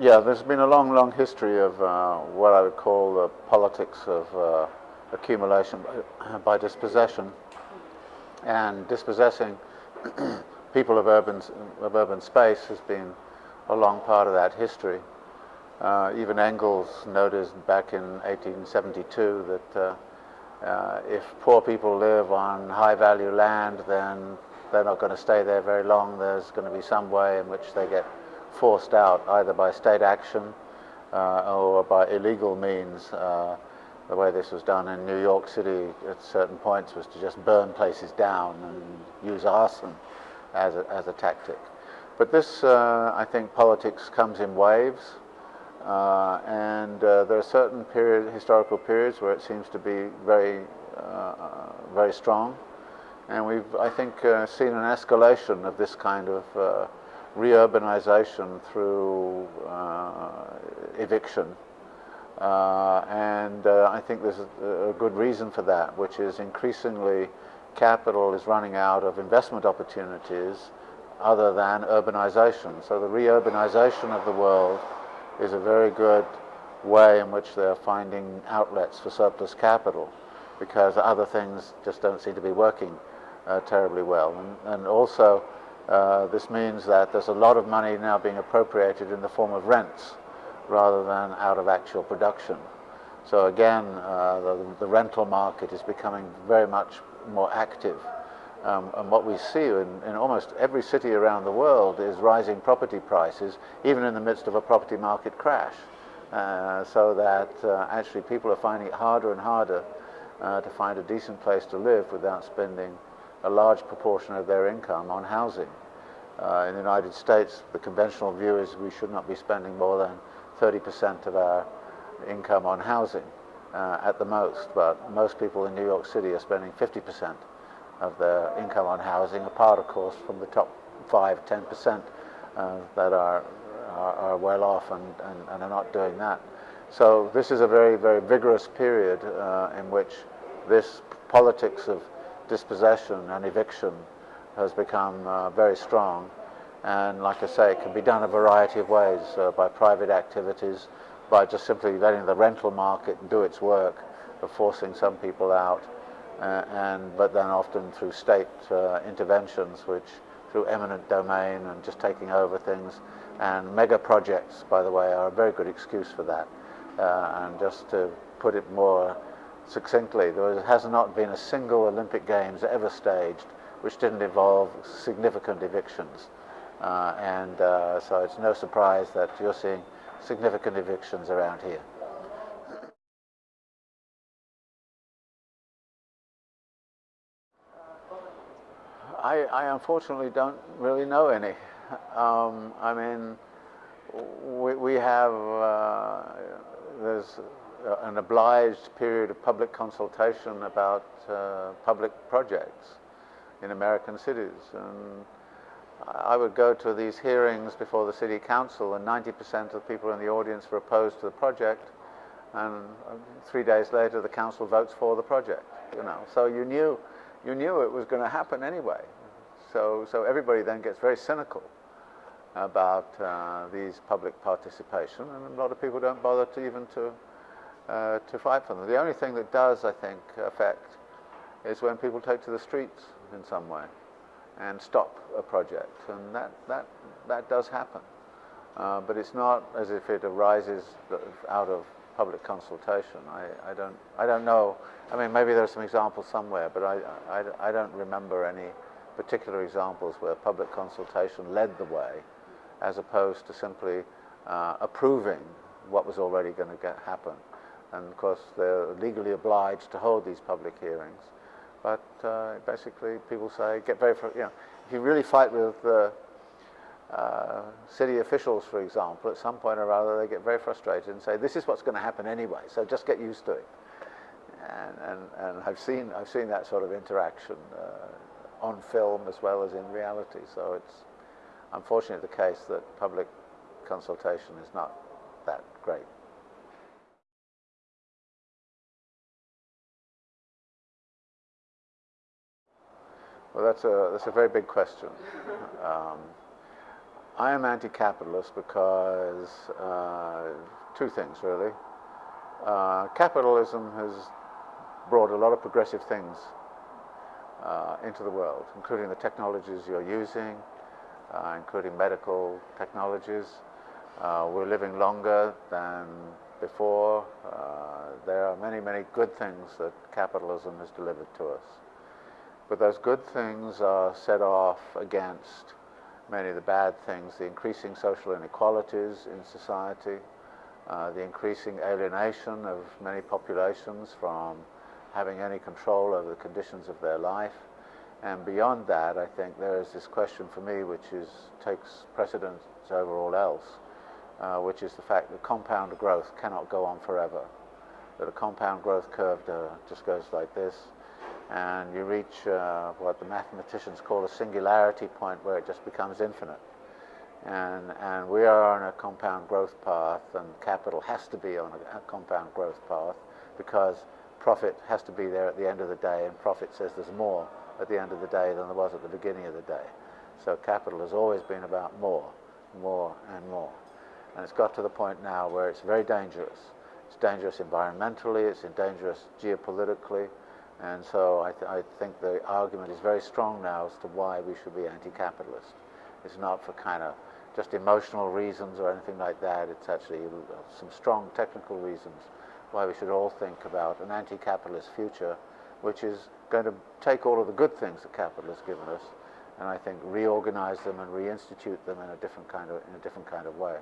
yeah, there's been a long, long history of uh, what I would call the politics of uh, accumulation by, by, dispossession. And dispossessing people of urban, of urban space has been a long part of that history. Uh, even Engels noticed back in 1872 that uh, uh, if poor people live on high value land, then they're not going to stay there very long. There's going to be some way in which they get forced out, either by state action uh, or by illegal means. Uh, the way this was done in New York City at certain points was to just burn places down and use arson as a, as a tactic. But this, uh, I think, politics comes in waves. Uh, and uh, there are certain period, historical periods where it seems to be very, uh, very strong. And we've, I think, seen an escalation of this kind of reurbanization through uh, eviction. Uh, and uh, I think there's a, a good reason for that, which is increasingly capital is running out of investment opportunities other than urbanization. So the reurbanization of the world is a very good way in which they're finding outlets for surplus capital because other things just don't seem to be working uh, terribly well. And, and also, uh, this means that there's a lot of money now being appropriated in the form of rents rather than out of actual production. So again, uh, the, the, rental market is becoming very much more active. Um, and what we see in, in, almost every city around the world is rising property prices, even in the midst of a property market crash. Uh, so that uh, actually people are finding it harder and harder uh, to find a decent place to live without spending a large proportion of their income on housing. Uh, in the United States, the conventional view is we should not be spending more than 30% of our income on housing uh, at the most, but most people in New York City are spending 50% of their income on housing, apart, of course, from the top 5 10% uh, that are, are, are, well off and, and, and, are not doing that. So this is a very, very vigorous period uh, in which this politics of dispossession and eviction has become uh, very strong. And like I say, it can be done a variety of ways uh, by private activities, by just simply letting the rental market do its work of forcing some people out, uh, and but then often through state uh, interventions, which through eminent domain and just taking over things, and mega projects, by the way, are a very good excuse for that. Uh, and just to put it more succinctly, there has not been a single Olympic Games ever staged which didn't involve significant evictions. Uh, and uh, so it's no surprise that you're seeing significant evictions around here. I, I unfortunately don't really know any. Um, I mean, we, we have, uh, there's an obliged period of public consultation about uh, public projects in American cities. And I would go to these hearings before the city council and 90% of people in the audience were opposed to the project and uh, three days later the council votes for the project, you know. So you knew you knew it was going to happen anyway. So, so everybody then gets very cynical about uh, these public participation, and a lot of people don't bother to even to uh, to fight for them. The only thing that does, I think, affect is when people take to the streets in some way and stop a project, and that that that does happen. Uh, but it's not as if it arises out of public consultation. I, I, don't, I don't know. I mean, maybe there are some examples somewhere, but I, I, I don't remember any particular examples where public consultation led the way as opposed to simply uh, approving what was already going to happen. And of course, they're legally obliged to hold these public hearings. But uh, basically, people say, get very, you know, if you really fight with the uh, city officials, for example, at some point or other, they get very frustrated and say, this is what's going to happen anyway, so just get used to it. And, and, and I've, seen, I've seen that sort of interaction uh, on film as well as in reality. So it's unfortunately the case that public consultation is not that great. Well, that's a, that's a very big question. Um, I am anti-capitalist because uh, two things really. Uh, capitalism has brought a lot of progressive things uh, into the world, including the technologies you're using, uh, including medical technologies. Uh, we're living longer than before. Uh, there are many, many good things that capitalism has delivered to us. But those good things are set off against many of the bad things, the increasing social inequalities in society, uh, the increasing alienation of many populations from having any control over the conditions of their life. And beyond that, I think there is this question for me which is, takes precedence over all else, uh, which is the fact that compound growth cannot go on forever. That a compound growth curve uh, just goes like this, and you reach uh, what the mathematicians call a singularity point where it just becomes infinite. And, and we are on a compound growth path, and capital has to be on a, a compound growth path because profit has to be there at the end of the day, and profit says there's more at the end of the day than there was at the beginning of the day. So capital has always been about more, more and more. And it's got to the point now where it's very dangerous. It's dangerous environmentally, it's dangerous geopolitically, and so I, th I think the argument is very strong now as to why we should be anti-capitalist. It's not for kind of just emotional reasons or anything like that. It's actually some strong technical reasons why we should all think about an anti-capitalist future, which is going to take all of the good things that capital has given us, and I think reorganize them and reinstitute them in a different kind of in a different kind of way.